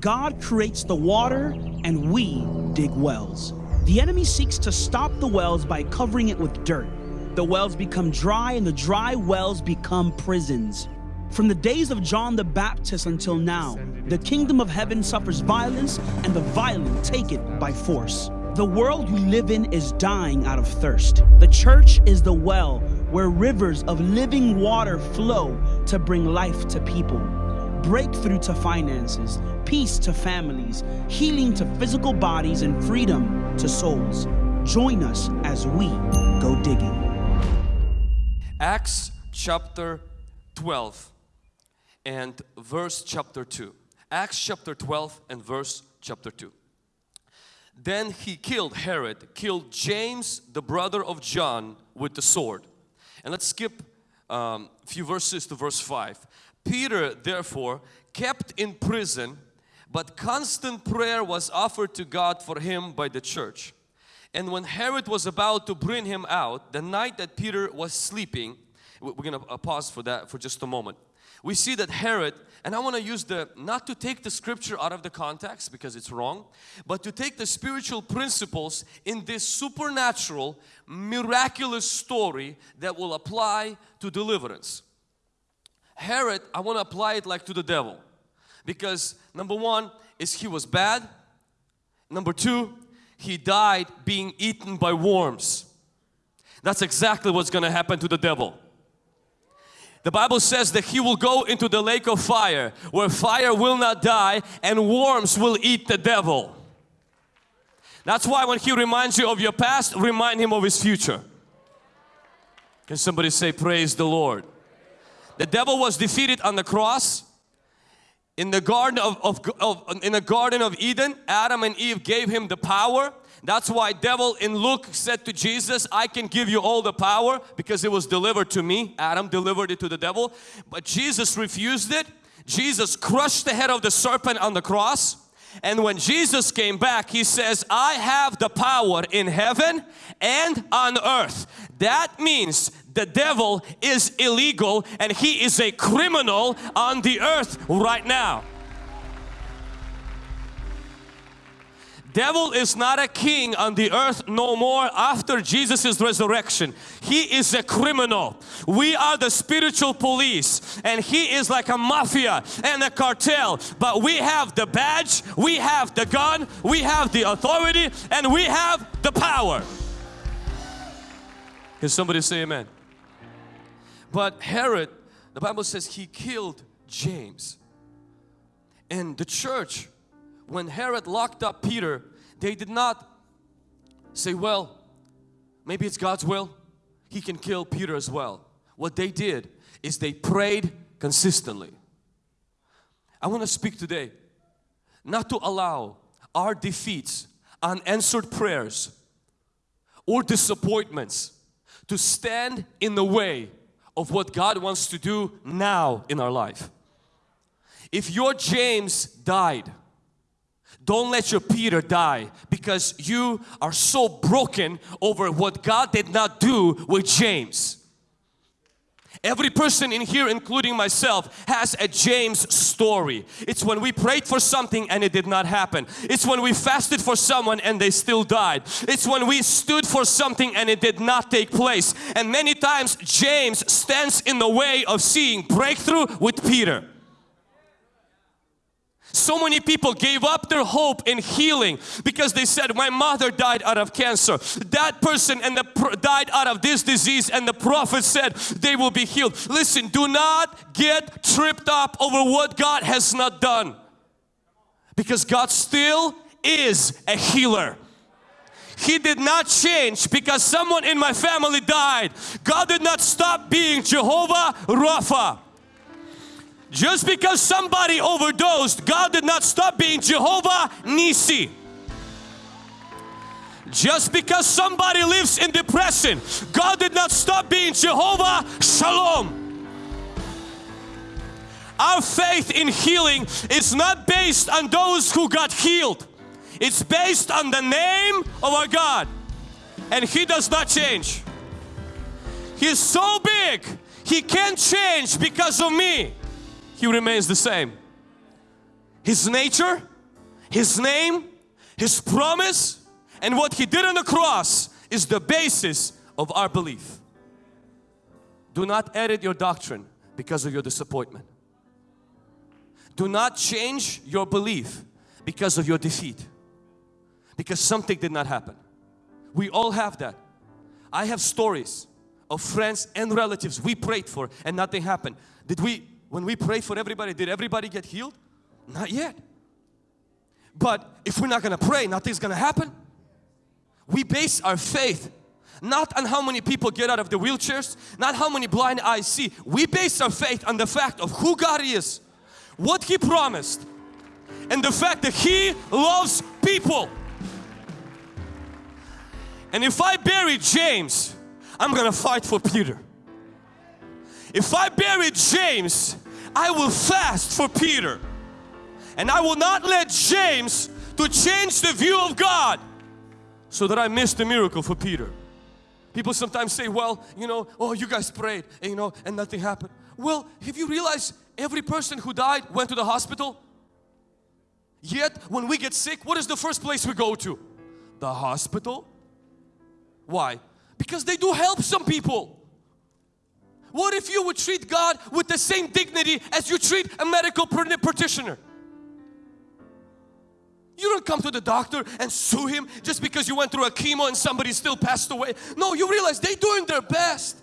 God creates the water and we dig wells. The enemy seeks to stop the wells by covering it with dirt. The wells become dry and the dry wells become prisons. From the days of John the Baptist until now, the kingdom of heaven suffers violence and the violent take it by force. The world we live in is dying out of thirst. The church is the well where rivers of living water flow to bring life to people. Breakthrough to finances, peace to families, healing to physical bodies, and freedom to souls. Join us as we go digging. Acts chapter 12 and verse chapter 2. Acts chapter 12 and verse chapter 2. Then he killed Herod, killed James, the brother of John, with the sword. And let's skip a um, few verses to verse 5. Peter, therefore, kept in prison, but constant prayer was offered to God for him by the church. And when Herod was about to bring him out, the night that Peter was sleeping, we're going to uh, pause for that for just a moment. We see that Herod, and I want to use the, not to take the scripture out of the context because it's wrong, but to take the spiritual principles in this supernatural, miraculous story that will apply to deliverance. Herod, I want to apply it like to the devil because number one is he was bad. Number two, he died being eaten by worms. That's exactly what's going to happen to the devil. The Bible says that he will go into the lake of fire where fire will not die and worms will eat the devil. That's why when he reminds you of your past, remind him of his future. Can somebody say praise the Lord? The devil was defeated on the cross. In the garden of, of, of, in the garden of Eden Adam and Eve gave him the power. That's why devil in Luke said to Jesus I can give you all the power because it was delivered to me. Adam delivered it to the devil. But Jesus refused it. Jesus crushed the head of the serpent on the cross. And when Jesus came back, He says, I have the power in heaven and on earth. That means the devil is illegal and he is a criminal on the earth right now. Devil is not a king on the earth no more after Jesus' resurrection. He is a criminal. We are the spiritual police and he is like a mafia and a cartel. But we have the badge, we have the gun, we have the authority and we have the power. Can somebody say amen? But Herod, the Bible says he killed James. And the church when Herod locked up Peter, they did not say, well, maybe it's God's will. He can kill Peter as well. What they did is they prayed consistently. I want to speak today not to allow our defeats, unanswered prayers or disappointments to stand in the way of what God wants to do now in our life. If your James died don't let your Peter die because you are so broken over what God did not do with James. Every person in here, including myself, has a James story. It's when we prayed for something and it did not happen. It's when we fasted for someone and they still died. It's when we stood for something and it did not take place. And many times James stands in the way of seeing breakthrough with Peter. So many people gave up their hope in healing because they said, my mother died out of cancer. That person and the died out of this disease and the prophet said they will be healed. Listen, do not get tripped up over what God has not done. Because God still is a healer. He did not change because someone in my family died. God did not stop being Jehovah Rapha. Just because somebody overdosed, God did not stop being Jehovah Nissi. Just because somebody lives in depression, God did not stop being Jehovah Shalom. Our faith in healing is not based on those who got healed. It's based on the name of our God. And He does not change. He's so big, He can't change because of me he remains the same. His nature His name, His promise, and what He did on the cross is the basis of our belief. Do not edit your doctrine because of your disappointment. Do not change your belief because of your defeat. Because something did not happen. We all have that. I have stories of friends and relatives we prayed for and nothing happened. Did we, when we prayed for everybody, did everybody get healed? Not yet. But if we're not going to pray, nothing's going to happen. We base our faith not on how many people get out of the wheelchairs, not how many blind eyes see. We base our faith on the fact of who God is, what He promised, and the fact that He loves people. And if I bury James, I'm gonna fight for Peter. If I bury James, I will fast for Peter. And I will not let James to change the view of God so that I miss the miracle for Peter. People sometimes say, well, you know, oh, you guys prayed, and, you know, and nothing happened. Well, have you realized every person who died went to the hospital? Yet, when we get sick, what is the first place we go to? The hospital. Why? Because they do help some people. What if you would treat God with the same dignity as you treat a medical practitioner? You don't come to the doctor and sue him just because you went through a chemo and somebody still passed away. No, you realize they're doing their best.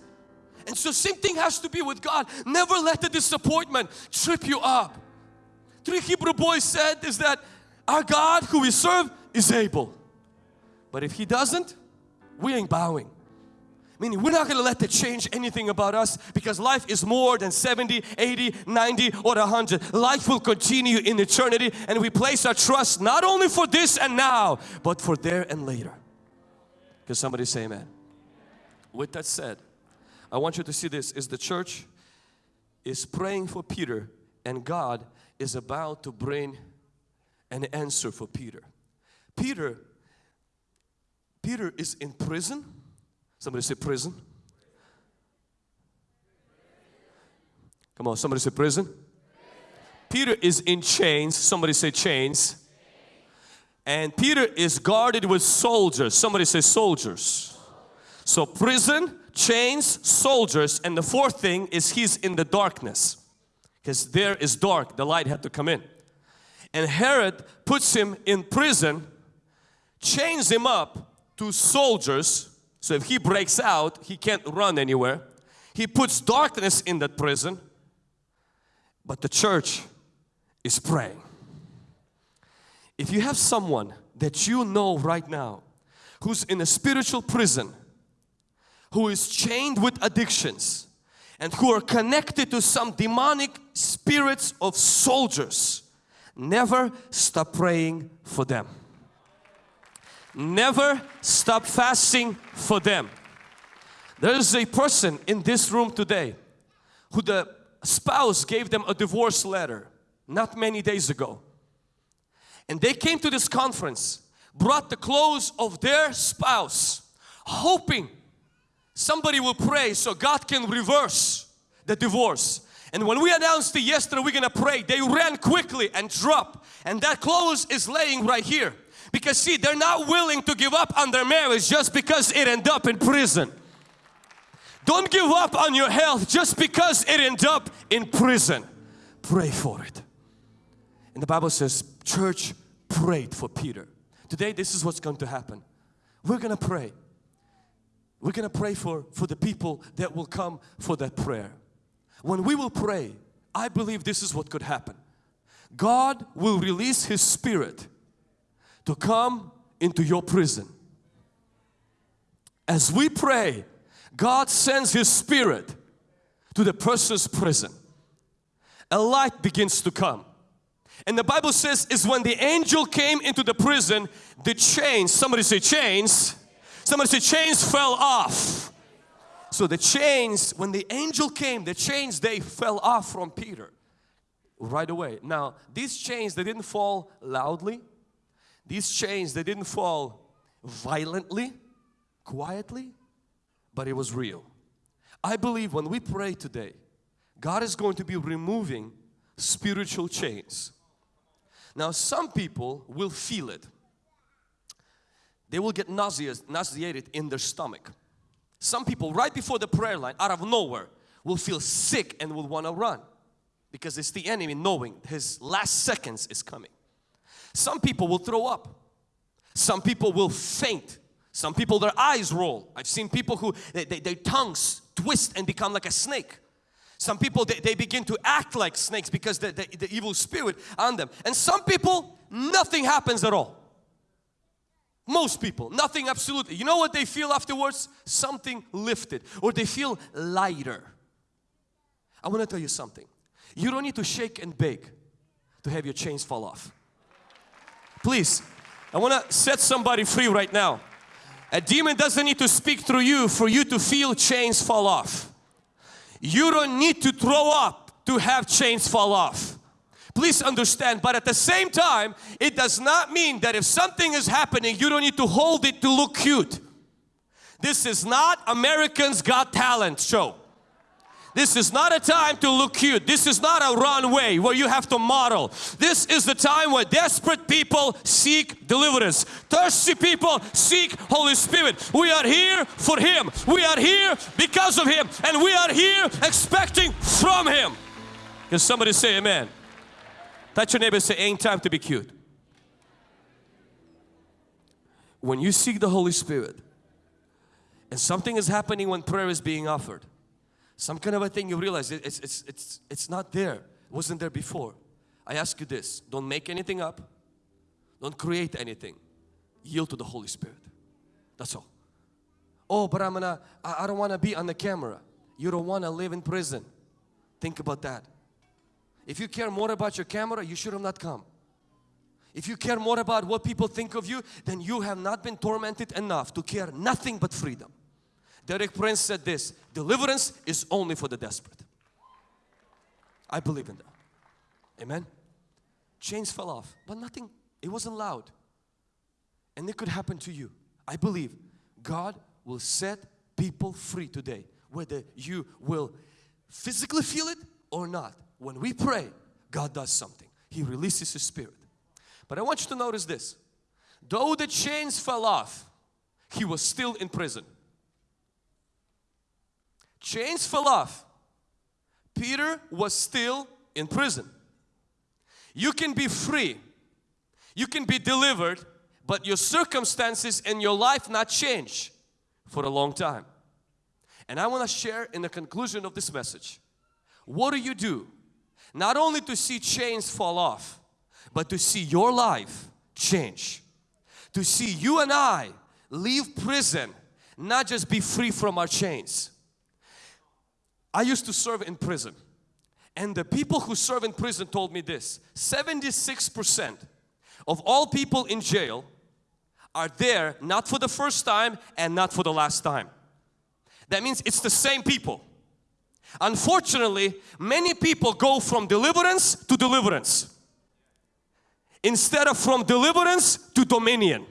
And so same thing has to be with God. Never let the disappointment trip you up. Three Hebrew boys said is that our God who we serve is able. But if He doesn't, we ain't bowing. Meaning we're not going to let that change anything about us because life is more than 70, 80, 90 or 100. Life will continue in eternity and we place our trust not only for this and now but for there and later. Can somebody say amen? With that said, I want you to see this is the church is praying for Peter and God is about to bring an answer for Peter. Peter Peter is in prison Somebody say prison. Come on, somebody say prison. Peter is in chains. Somebody say chains. And Peter is guarded with soldiers. Somebody say soldiers. So prison, chains, soldiers, and the fourth thing is he's in the darkness. Because there is dark, the light had to come in. And Herod puts him in prison, chains him up to soldiers so if he breaks out, he can't run anywhere. He puts darkness in that prison, but the church is praying. If you have someone that you know right now who's in a spiritual prison, who is chained with addictions, and who are connected to some demonic spirits of soldiers, never stop praying for them. Never stop fasting for them. There is a person in this room today who the spouse gave them a divorce letter not many days ago. And they came to this conference, brought the clothes of their spouse, hoping somebody will pray so God can reverse the divorce. And when we announced it yesterday, we're gonna pray, they ran quickly and dropped. And that clothes is laying right here. Because see, they're not willing to give up on their marriage just because it ended up in prison. Don't give up on your health just because it ended up in prison. Pray for it. And the Bible says, church prayed for Peter. Today, this is what's going to happen. We're going to pray. We're going to pray for, for the people that will come for that prayer. When we will pray, I believe this is what could happen. God will release His Spirit to come into your prison. As we pray, God sends His Spirit to the person's prison. A light begins to come. And the Bible says is when the angel came into the prison, the chains, somebody say chains, somebody say chains fell off. So the chains, when the angel came, the chains, they fell off from Peter right away. Now, these chains, they didn't fall loudly. These chains, they didn't fall violently, quietly, but it was real. I believe when we pray today, God is going to be removing spiritual chains. Now some people will feel it. They will get nauseous, nauseated in their stomach. Some people right before the prayer line out of nowhere will feel sick and will want to run because it's the enemy knowing his last seconds is coming. Some people will throw up. Some people will faint. Some people their eyes roll. I've seen people who they, they, their tongues twist and become like a snake. Some people they, they begin to act like snakes because the, the, the evil spirit on them. And some people nothing happens at all. Most people, nothing absolutely. You know what they feel afterwards? Something lifted or they feel lighter. I want to tell you something. You don't need to shake and bake to have your chains fall off. Please, I want to set somebody free right now. A demon doesn't need to speak through you for you to feel chains fall off. You don't need to throw up to have chains fall off. Please understand, but at the same time, it does not mean that if something is happening, you don't need to hold it to look cute. This is not Americans Got Talent show. This is not a time to look cute. This is not a runway where you have to model. This is the time where desperate people seek deliverance. Thirsty people seek Holy Spirit. We are here for Him. We are here because of Him. And we are here expecting from Him. Can somebody say amen? Touch your neighbor say, ain't time to be cute. When you seek the Holy Spirit and something is happening when prayer is being offered, some kind of a thing you realize it's, it's, it's, it's not there, it wasn't there before. I ask you this, don't make anything up, don't create anything, yield to the Holy Spirit. That's all. Oh, but I'm gonna, I, I don't want to be on the camera. You don't want to live in prison. Think about that. If you care more about your camera, you should have not come. If you care more about what people think of you, then you have not been tormented enough to care nothing but freedom. Derek Prince said this, deliverance is only for the desperate. I believe in that. Amen. Chains fell off, but nothing, it wasn't loud. And it could happen to you. I believe God will set people free today, whether you will physically feel it or not. When we pray, God does something. He releases His Spirit. But I want you to notice this. Though the chains fell off, he was still in prison. Chains fell off. Peter was still in prison. You can be free. You can be delivered, but your circumstances and your life not change for a long time. And I want to share in the conclusion of this message. What do you do not only to see chains fall off, but to see your life change. To see you and I leave prison, not just be free from our chains. I used to serve in prison and the people who serve in prison told me this 76% of all people in jail are there not for the first time and not for the last time. That means it's the same people. Unfortunately, many people go from deliverance to deliverance instead of from deliverance to dominion.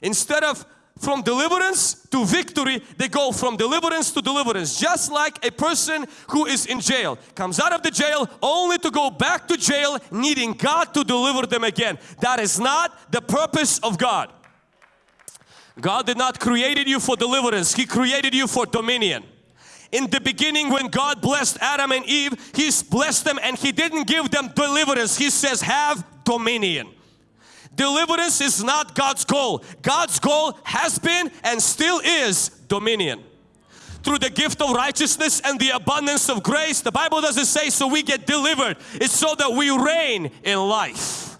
Instead of from deliverance to victory, they go from deliverance to deliverance. Just like a person who is in jail comes out of the jail only to go back to jail needing God to deliver them again. That is not the purpose of God. God did not created you for deliverance. He created you for dominion in the beginning when God blessed Adam and Eve, He blessed them and He didn't give them deliverance. He says have dominion. Deliverance is not God's goal. God's goal has been and still is dominion. Through the gift of righteousness and the abundance of grace, the Bible doesn't say so we get delivered. It's so that we reign in life.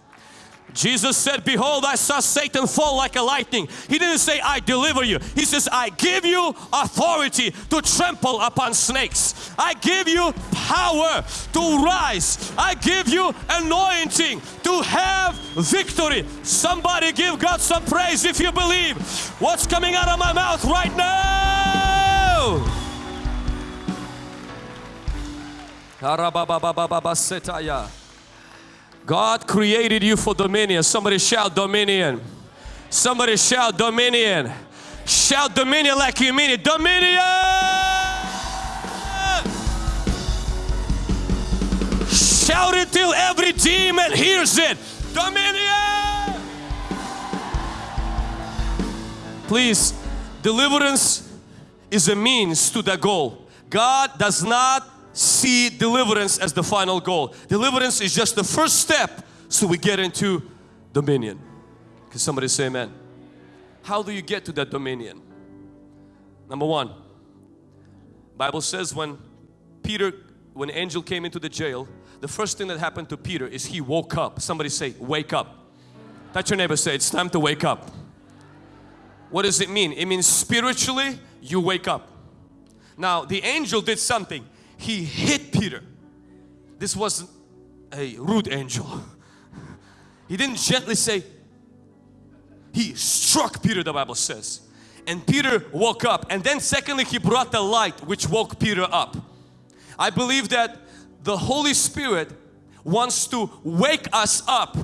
Jesus said, behold, I saw Satan fall like a lightning. He didn't say, I deliver you. He says, I give you authority to trample upon snakes. I give you power to rise. I give you anointing to have victory. Somebody give God some praise if you believe what's coming out of my mouth right now. God created you for dominion. Somebody shout dominion. Somebody shout dominion. Shout dominion like you mean it. Dominion! Shout it till every demon hears it. Dominion! Please, deliverance is a means to the goal. God does not see deliverance as the final goal. Deliverance is just the first step so we get into dominion. Can somebody say amen? How do you get to that dominion? Number one, Bible says when Peter, when angel came into the jail, the first thing that happened to Peter is he woke up. Somebody say, wake up. Touch your neighbor, say, it's time to wake up. What does it mean? It means spiritually you wake up. Now the angel did something. He hit Peter. This wasn't a rude angel. He didn't gently say, he struck Peter the Bible says. And Peter woke up and then secondly he brought the light which woke Peter up. I believe that the Holy Spirit wants to wake us up.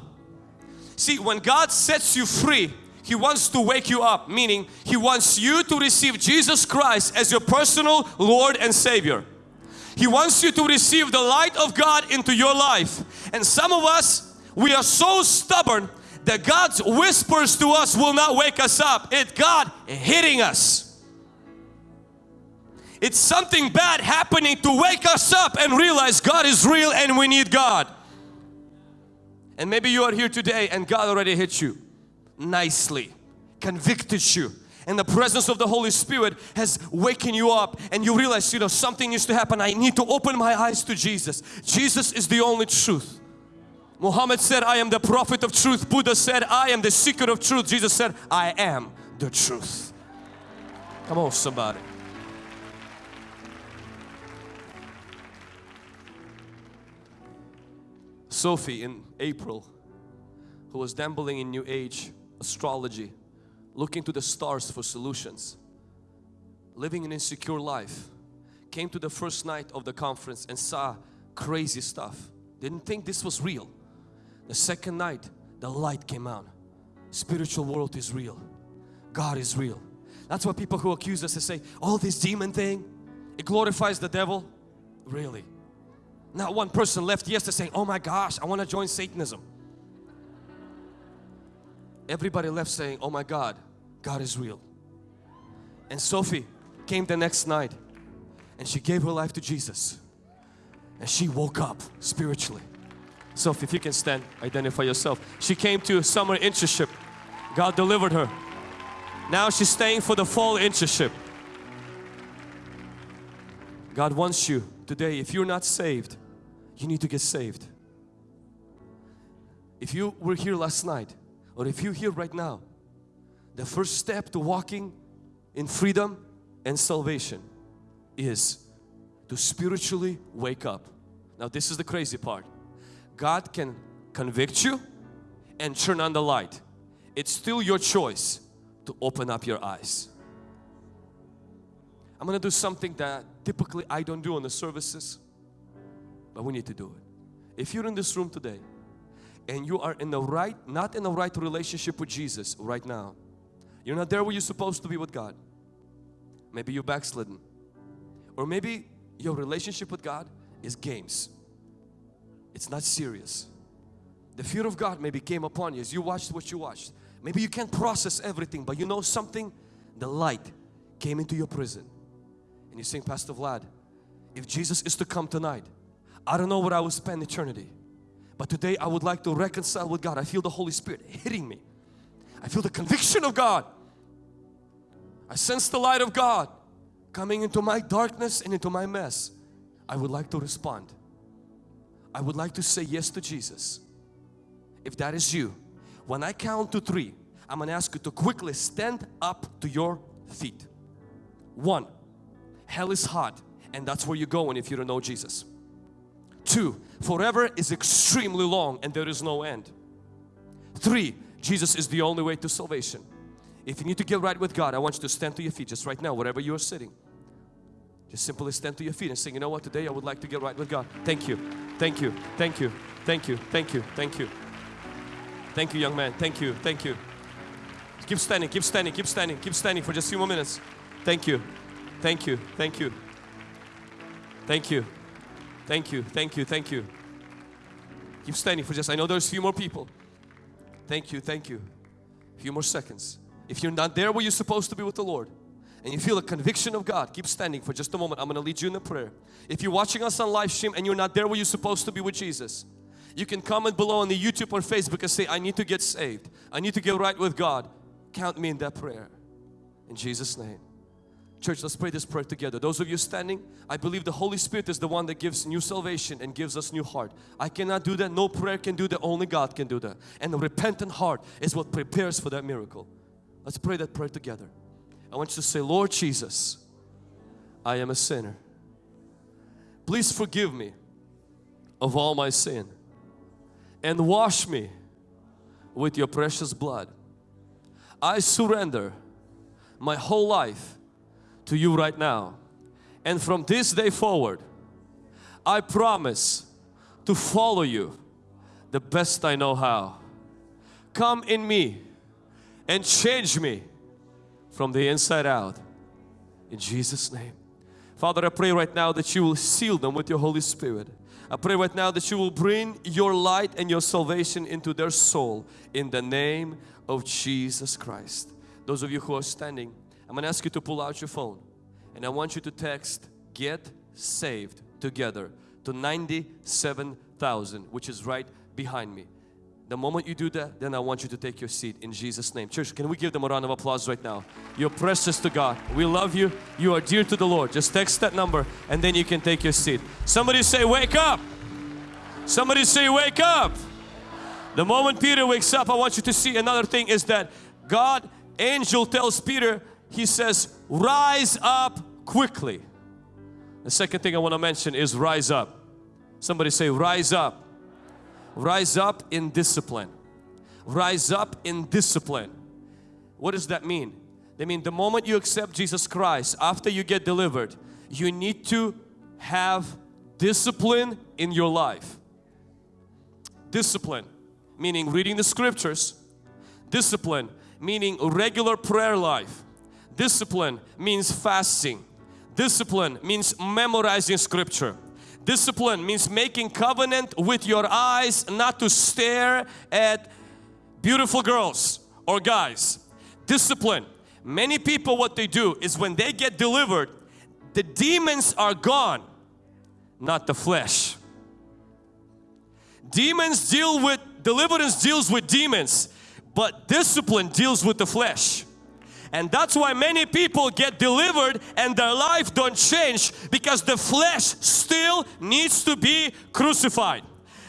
See when God sets you free He wants to wake you up meaning He wants you to receive Jesus Christ as your personal Lord and Savior. He wants you to receive the light of God into your life and some of us we are so stubborn that God's whispers to us will not wake us up. It's God hitting us. It's something bad happening to wake us up and realize God is real and we need God. And maybe you are here today and God already hit you nicely, convicted you and the presence of the Holy Spirit has waken you up and you realize you know something needs to happen. I need to open my eyes to Jesus. Jesus is the only truth. Muhammad said I am the prophet of truth. Buddha said I am the secret of truth. Jesus said I am the truth. Come on somebody. Sophie in April who was dabbling in new age astrology looking to the stars for solutions living an insecure life came to the first night of the conference and saw crazy stuff. Didn't think this was real. The second night the light came out spiritual world is real. God is real. That's why people who accuse us and say all oh, this demon thing it glorifies the devil. Really. Not one person left yesterday saying oh my gosh I want to join Satanism. Everybody left saying oh my God God is real. And Sophie came the next night and she gave her life to Jesus and she woke up spiritually. Sophie if you can stand identify yourself. She came to summer internship. God delivered her. Now she's staying for the fall internship. God wants you today. If you're not saved you need to get saved. If you were here last night or if you're here right now the first step to walking in freedom and salvation is to spiritually wake up. Now this is the crazy part. God can convict you and turn on the light. It's still your choice to open up your eyes. I'm gonna do something that typically I don't do on the services but we need to do it. If you're in this room today and you are in the right, not in the right relationship with Jesus right now, you're not there where you're supposed to be with God. Maybe you're backslidden. Or maybe your relationship with God is games. It's not serious. The fear of God maybe came upon you as you watched what you watched. Maybe you can't process everything but you know something, the light came into your prison. And you're saying, Pastor Vlad, if Jesus is to come tonight, I don't know where I will spend eternity. But today I would like to reconcile with God. I feel the Holy Spirit hitting me. I feel the conviction of God. I sense the light of God coming into my darkness and into my mess. I would like to respond. I would like to say yes to Jesus. If that is you, when I count to three, I'm going to ask you to quickly stand up to your feet. One, hell is hot and that's where you're going if you don't know Jesus. Two, forever is extremely long and there is no end. Three, Jesus is the only way to salvation. If you need to get right with God, I want you to stand to your feet just right now, wherever you are sitting. Just simply stand to your feet and say, you know what, today I would like to get right with God. Thank you, thank you, thank you, thank you, thank you, thank you. Thank you, young man, thank you, thank you. Keep standing, keep standing, keep standing, keep standing for just a few more minutes. Thank you, thank you, thank you, thank you. Thank you, thank you, thank you. Keep standing for just, I know there's a few more people. Thank you, thank you. A few more seconds. If you're not there where you're supposed to be with the Lord, and you feel a conviction of God, keep standing for just a moment. I'm going to lead you in a prayer. If you're watching us on live stream and you're not there where you're supposed to be with Jesus, you can comment below on the YouTube or Facebook and say, I need to get saved. I need to get right with God. Count me in that prayer. In Jesus' name. Church, let's pray this prayer together. Those of you standing, I believe the Holy Spirit is the one that gives new salvation and gives us new heart. I cannot do that. No prayer can do that. Only God can do that. And a repentant heart is what prepares for that miracle. Let's pray that prayer together. I want you to say, Lord Jesus, I am a sinner. Please forgive me of all my sin and wash me with your precious blood. I surrender my whole life to you right now. And from this day forward, I promise to follow you the best I know how. Come in me and change me from the inside out. In Jesus' name. Father, I pray right now that you will seal them with your Holy Spirit. I pray right now that you will bring your light and your salvation into their soul in the name of Jesus Christ. Those of you who are standing, I'm going to ask you to pull out your phone and I want you to text get saved together to 97,000 which is right behind me. The moment you do that, then I want you to take your seat in Jesus' name. Church, can we give them a round of applause right now? You're precious to God. We love you. You are dear to the Lord. Just text that number and then you can take your seat. Somebody say, wake up. Somebody say, wake up. The moment Peter wakes up, I want you to see another thing is that God, angel tells Peter, he says, rise up quickly. The second thing I want to mention is rise up. Somebody say, rise up. Rise up in discipline. Rise up in discipline. What does that mean? They mean the moment you accept Jesus Christ, after you get delivered, you need to have discipline in your life. Discipline, meaning reading the scriptures. Discipline, meaning regular prayer life. Discipline means fasting. Discipline means memorizing scripture. Discipline means making covenant with your eyes not to stare at beautiful girls or guys. Discipline. Many people what they do is when they get delivered, the demons are gone, not the flesh. Demons deal with, deliverance deals with demons, but discipline deals with the flesh. And that's why many people get delivered and their life don't change because the flesh still needs to be crucified.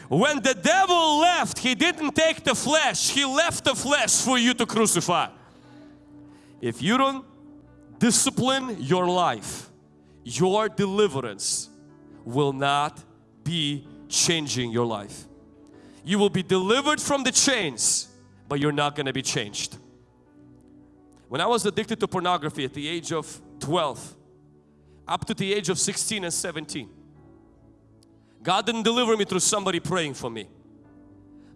When the devil left, he didn't take the flesh, he left the flesh for you to crucify. If you don't discipline your life, your deliverance will not be changing your life. You will be delivered from the chains, but you're not going to be changed. When I was addicted to pornography at the age of 12, up to the age of 16 and 17, God didn't deliver me through somebody praying for me.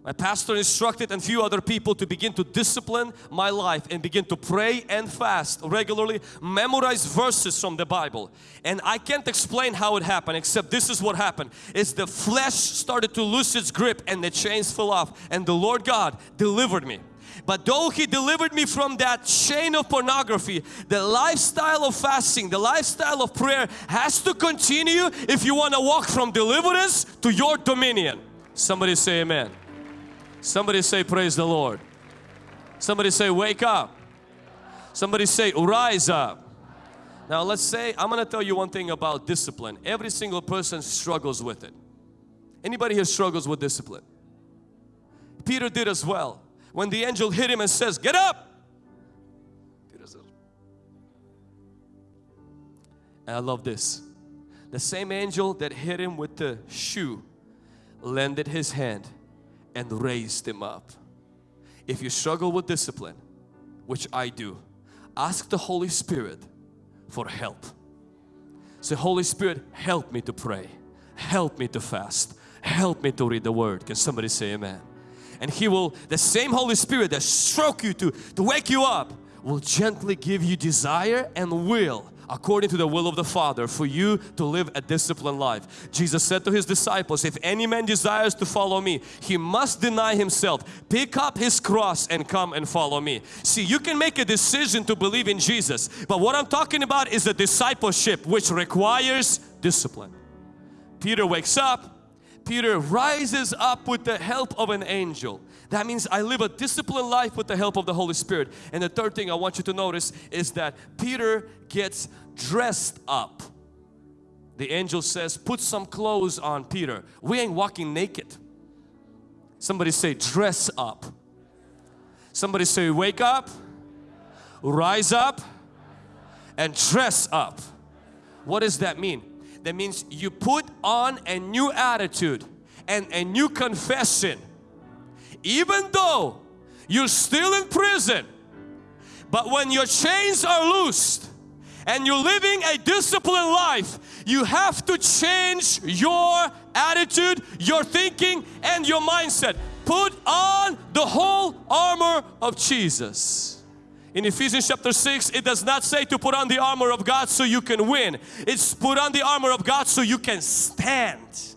My pastor instructed and few other people to begin to discipline my life and begin to pray and fast regularly, memorize verses from the Bible. And I can't explain how it happened except this is what happened. Is the flesh started to lose its grip and the chains fell off and the Lord God delivered me. But though He delivered me from that chain of pornography, the lifestyle of fasting, the lifestyle of prayer has to continue if you want to walk from deliverance to your dominion. Somebody say amen. Somebody say praise the Lord. Somebody say wake up. Somebody say rise up. Now let's say, I'm going to tell you one thing about discipline. Every single person struggles with it. Anybody here struggles with discipline? Peter did as well when the angel hit him and says, get up. And I love this. The same angel that hit him with the shoe lended his hand and raised him up. If you struggle with discipline, which I do, ask the Holy Spirit for help. Say, Holy Spirit, help me to pray. Help me to fast. Help me to read the Word. Can somebody say amen? And He will, the same Holy Spirit that stroke you to, to wake you up will gently give you desire and will according to the will of the Father for you to live a disciplined life. Jesus said to His disciples, if any man desires to follow me, he must deny himself, pick up his cross and come and follow me. See, you can make a decision to believe in Jesus, but what I'm talking about is a discipleship which requires discipline. Peter wakes up, Peter rises up with the help of an angel. That means I live a disciplined life with the help of the Holy Spirit. And the third thing I want you to notice is that Peter gets dressed up. The angel says, put some clothes on Peter. We ain't walking naked. Somebody say, dress up. Somebody say, wake up, rise up, and dress up. What does that mean? That means you put on a new attitude and a new confession. Even though you're still in prison, but when your chains are loosed and you're living a disciplined life, you have to change your attitude, your thinking and your mindset. Put on the whole armor of Jesus. In Ephesians chapter 6, it does not say to put on the armor of God so you can win. It's put on the armor of God so you can stand.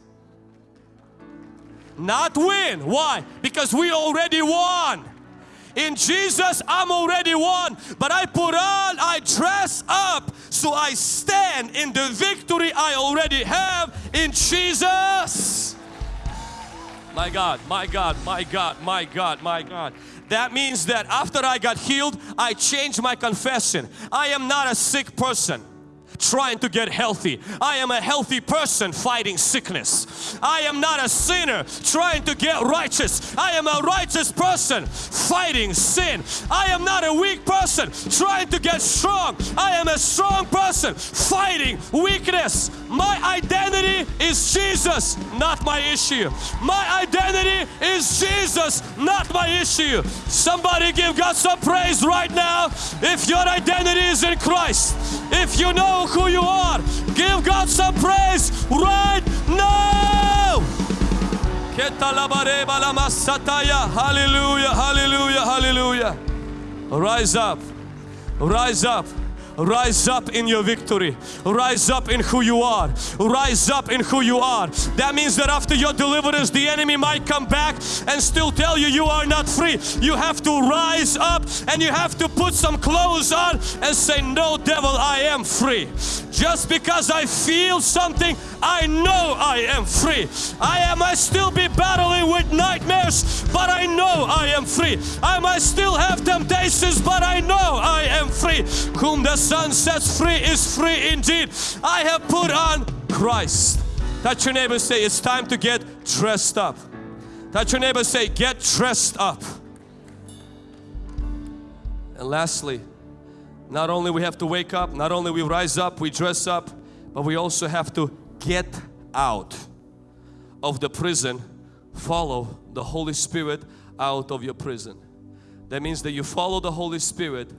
Not win. Why? Because we already won. In Jesus, I'm already won. But I put on, I dress up so I stand in the victory I already have in Jesus. My God, my God, my God, my God, my God. That means that after I got healed, I changed my confession. I am not a sick person trying to get healthy. I am a healthy person fighting sickness. I am not a sinner trying to get righteous. I am a righteous person fighting sin. I am not a weak person trying to get strong. I am a strong person fighting weakness. My identity is Jesus, not my issue. My identity is Jesus, not my issue. Somebody give God some praise right now if your identity is in Christ. If you know who you are. Give God some praise right now. Hallelujah, hallelujah, hallelujah. Rise up, rise up. Rise up in your victory. Rise up in who you are. Rise up in who you are. That means that after your deliverance, the enemy might come back and still tell you you are not free. You have to rise up and you have to put some clothes on and say, No, devil, I am free. Just because I feel something, I know I am free. I am, I still be battling with nightmares, but I know I am free. I might still have temptations, but I know I am free. Whom Son sets free is free indeed. I have put on Christ. Touch your neighbor say, it's time to get dressed up. Touch your neighbor say, get dressed up. And lastly, not only we have to wake up, not only we rise up, we dress up, but we also have to get out of the prison. Follow the Holy Spirit out of your prison. That means that you follow the Holy Spirit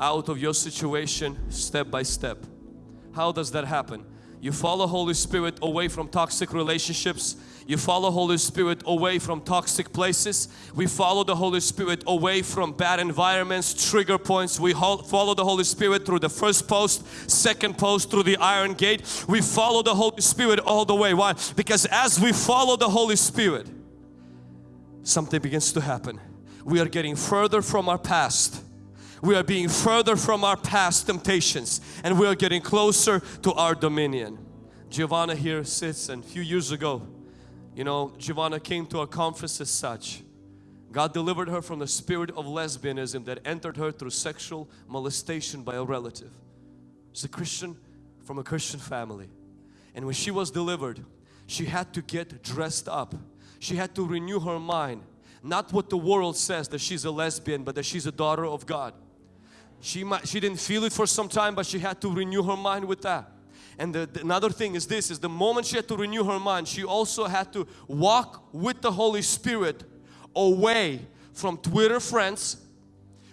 out of your situation step by step. How does that happen? You follow Holy Spirit away from toxic relationships. You follow Holy Spirit away from toxic places. We follow the Holy Spirit away from bad environments, trigger points. We follow the Holy Spirit through the first post, second post, through the iron gate. We follow the Holy Spirit all the way. Why? Because as we follow the Holy Spirit, something begins to happen. We are getting further from our past we are being further from our past temptations and we are getting closer to our dominion. Giovanna here sits and a few years ago, you know, Giovanna came to a conference as such. God delivered her from the spirit of lesbianism that entered her through sexual molestation by a relative. She's a Christian from a Christian family. And when she was delivered, she had to get dressed up. She had to renew her mind. Not what the world says that she's a lesbian, but that she's a daughter of God. She, might, she didn't feel it for some time but she had to renew her mind with that. And the, the, another thing is this, is the moment she had to renew her mind, she also had to walk with the Holy Spirit away from Twitter friends,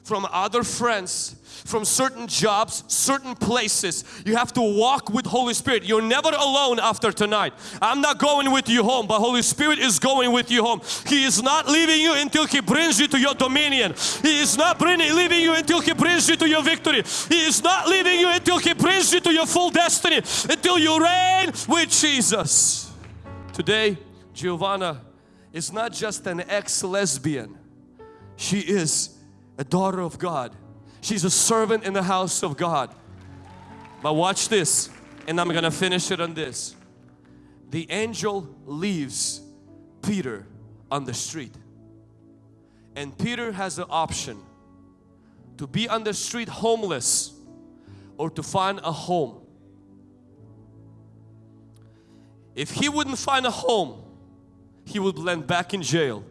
from other friends, from certain jobs, certain places. You have to walk with Holy Spirit. You're never alone after tonight. I'm not going with you home, but Holy Spirit is going with you home. He is not leaving you until He brings you to your dominion. He is not bringing, leaving you until He brings you to your victory. He is not leaving you until He brings you to your full destiny, until you reign with Jesus. Today, Giovanna is not just an ex-lesbian. She is a daughter of God. She's a servant in the house of God. But watch this, and I'm gonna finish it on this. The angel leaves Peter on the street. And Peter has the option to be on the street homeless or to find a home. If he wouldn't find a home, he would land back in jail.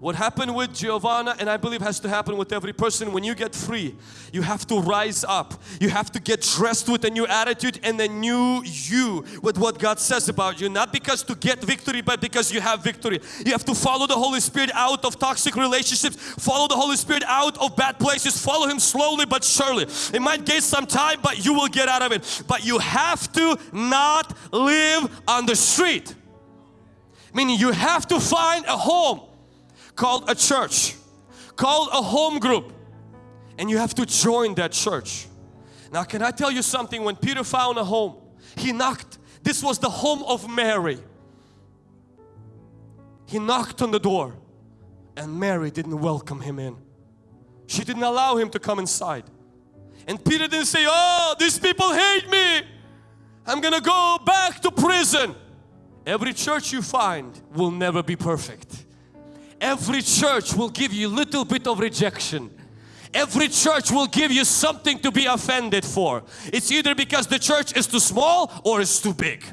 What happened with Giovanna and I believe has to happen with every person when you get free you have to rise up. You have to get dressed with a new attitude and a new you with what God says about you. Not because to get victory but because you have victory. You have to follow the Holy Spirit out of toxic relationships. Follow the Holy Spirit out of bad places. Follow Him slowly but surely. It might take some time but you will get out of it. But you have to not live on the street. Meaning you have to find a home called a church, called a home group and you have to join that church. Now can I tell you something, when Peter found a home, he knocked, this was the home of Mary. He knocked on the door and Mary didn't welcome him in. She didn't allow him to come inside. And Peter didn't say, oh, these people hate me. I'm gonna go back to prison. Every church you find will never be perfect. Every church will give you a little bit of rejection. Every church will give you something to be offended for. It's either because the church is too small or it's too big.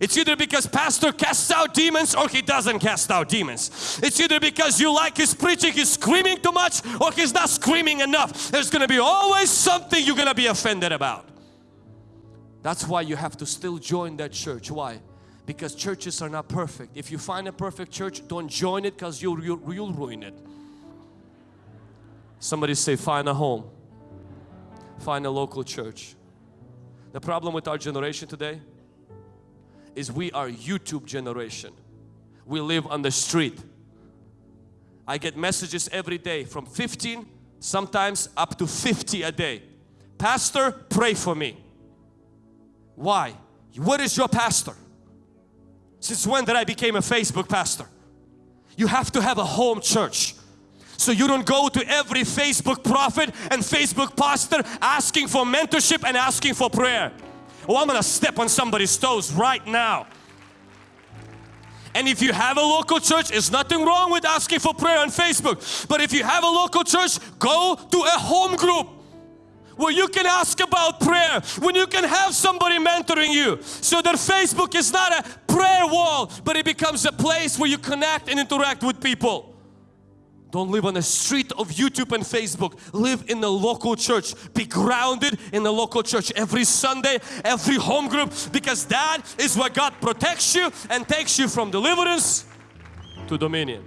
It's either because pastor casts out demons or he doesn't cast out demons. It's either because you like his preaching, he's screaming too much or he's not screaming enough. There's going to be always something you're going to be offended about. That's why you have to still join that church. Why? Because churches are not perfect. If you find a perfect church, don't join it because you'll, you'll, you'll ruin it. Somebody say find a home. Find a local church. The problem with our generation today is we are YouTube generation. We live on the street. I get messages every day from 15 sometimes up to 50 a day. Pastor pray for me. Why? What is your pastor? Since when did I became a Facebook pastor? You have to have a home church. So you don't go to every Facebook prophet and Facebook pastor asking for mentorship and asking for prayer. Oh, I'm gonna step on somebody's toes right now. And if you have a local church, there's nothing wrong with asking for prayer on Facebook. But if you have a local church, go to a home group where you can ask about prayer, when you can have somebody mentoring you. So that Facebook is not a prayer wall, but it becomes a place where you connect and interact with people. Don't live on the street of YouTube and Facebook. Live in the local church. Be grounded in the local church every Sunday, every home group because that is where God protects you and takes you from deliverance to dominion.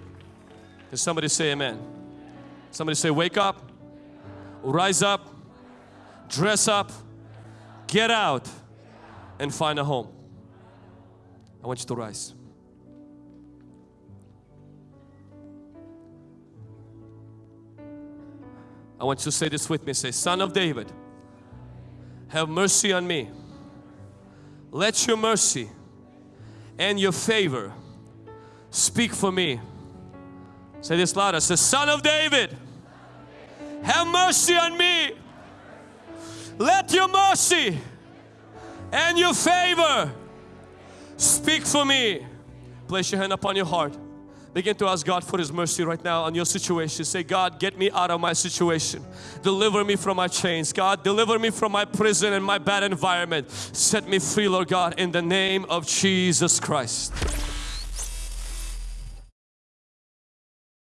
Can somebody say amen? Somebody say wake up, rise up, dress up, get out and find a home. I want you to rise. I want you to say this with me. Say, Son of David, have mercy on me. Let your mercy and your favor speak for me. Say this louder. Say, Son of David, have mercy on me. Let your mercy and your favor speak for me. Place your hand upon your heart. Begin to ask God for His mercy right now on your situation. Say, God, get me out of my situation. Deliver me from my chains. God, deliver me from my prison and my bad environment. Set me free, Lord God, in the name of Jesus Christ.